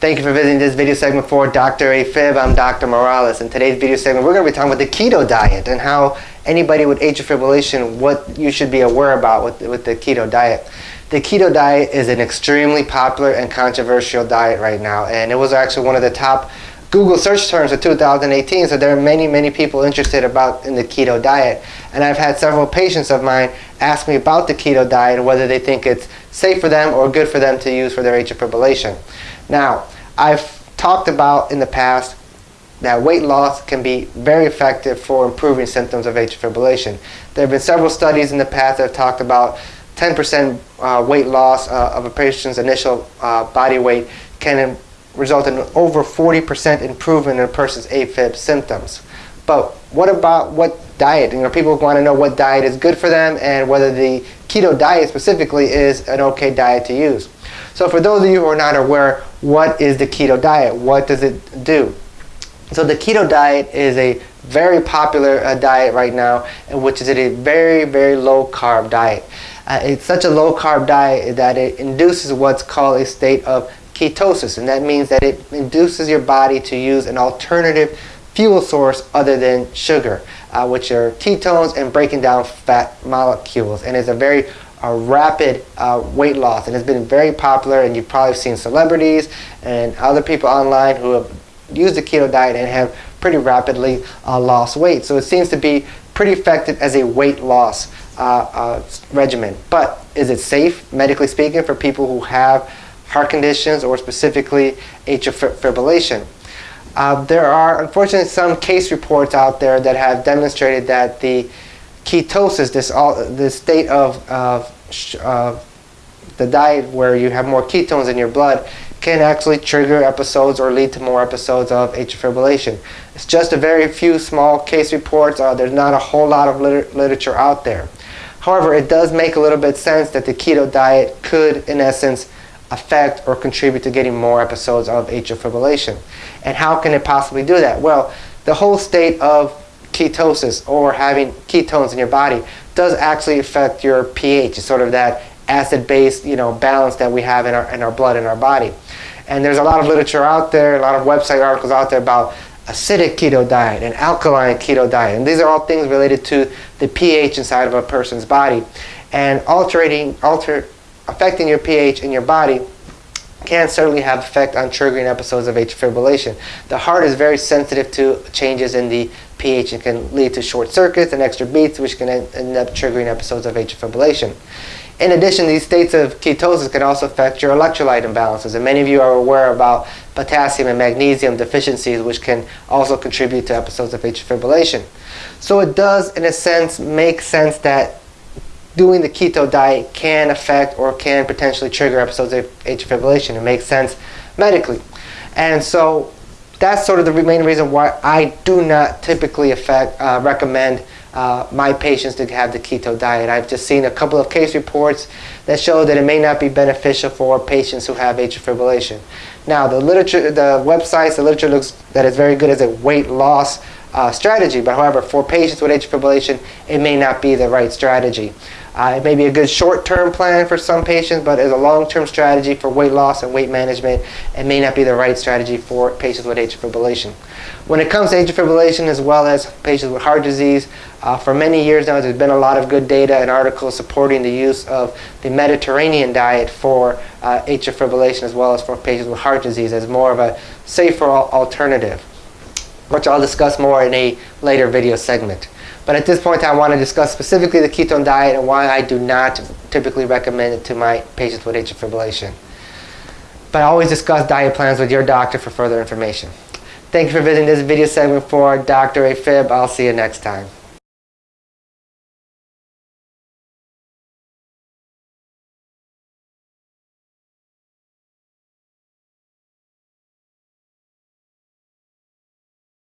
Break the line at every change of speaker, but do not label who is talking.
Thank you for visiting this video segment for Dr. AFib. I'm Dr. Morales. In today's video segment, we're going to be talking about the keto diet and how anybody with atrial fibrillation, what you should be aware about with, with the keto diet. The keto diet is an extremely popular and controversial diet right now, and it was actually one of the top Google search terms of 2018, so there are many, many people interested about in the keto diet. And I've had several patients of mine ask me about the keto diet and whether they think it's safe for them or good for them to use for their atrial fibrillation. Now, I've talked about in the past that weight loss can be very effective for improving symptoms of atrial fibrillation. There have been several studies in the past that have talked about 10% uh, weight loss uh, of a patient's initial uh, body weight can result in over 40% improvement in a person's AFib symptoms. But what about what diet? You know, people want to know what diet is good for them and whether the keto diet specifically is an okay diet to use. So for those of you who are not aware, what is the keto diet? What does it do? So the keto diet is a very popular uh, diet right now, which is a very, very low carb diet. Uh, it's such a low carb diet that it induces what's called a state of ketosis, and that means that it induces your body to use an alternative fuel source other than sugar, uh, which are ketones and breaking down fat molecules, and it's a very a rapid uh, weight loss and it's been very popular and you've probably seen celebrities and other people online who have used the keto diet and have pretty rapidly uh, lost weight. So it seems to be pretty effective as a weight loss uh, uh regimen. But is it safe, medically speaking, for people who have heart conditions or specifically atrial fibrillation? Uh, there are unfortunately some case reports out there that have demonstrated that the ketosis, this, all, this state of, uh, the diet where you have more ketones in your blood, can actually trigger episodes or lead to more episodes of atrial fibrillation. It's just a very few small case reports. Uh, there's not a whole lot of liter literature out there. However, it does make a little bit sense that the keto diet could, in essence, affect or contribute to getting more episodes of atrial fibrillation. And how can it possibly do that? Well, the whole state of ketosis or having ketones in your body does actually affect your pH. It's sort of that acid-base you know, balance that we have in our, in our blood in our body. And there's a lot of literature out there, a lot of website articles out there about acidic keto diet and alkaline keto diet. And these are all things related to the pH inside of a person's body. And altering, alter, affecting your pH in your body can certainly have effect on triggering episodes of atrial fibrillation. The heart is very sensitive to changes in the pH and can lead to short circuits and extra beats, which can end up triggering episodes of atrial fibrillation. In addition, these states of ketosis can also affect your electrolyte imbalances, and many of you are aware about potassium and magnesium deficiencies, which can also contribute to episodes of atrial fibrillation. So it does, in a sense, make sense that doing the keto diet can affect or can potentially trigger episodes of atrial fibrillation. It makes sense medically. And so that's sort of the main reason why I do not typically affect, uh, recommend uh, my patients to have the keto diet. I've just seen a couple of case reports that show that it may not be beneficial for patients who have atrial fibrillation. Now the literature, the websites, the literature looks that it's very good as a weight loss uh, strategy, but however, for patients with atrial fibrillation, it may not be the right strategy. Uh, it may be a good short-term plan for some patients, but as a long-term strategy for weight loss and weight management, it may not be the right strategy for patients with atrial fibrillation. When it comes to atrial fibrillation as well as patients with heart disease, uh, for many years now there's been a lot of good data and articles supporting the use of the Mediterranean diet for uh, atrial fibrillation as well as for patients with heart disease as more of a safer alternative, which I'll discuss more in a later video segment. But at this point, I want to discuss specifically the ketone diet and why I do not typically recommend it to my patients with atrial fibrillation. But I always discuss diet plans with your doctor for further information. Thank you for visiting this video segment for Dr. AFib. I'll see you next time.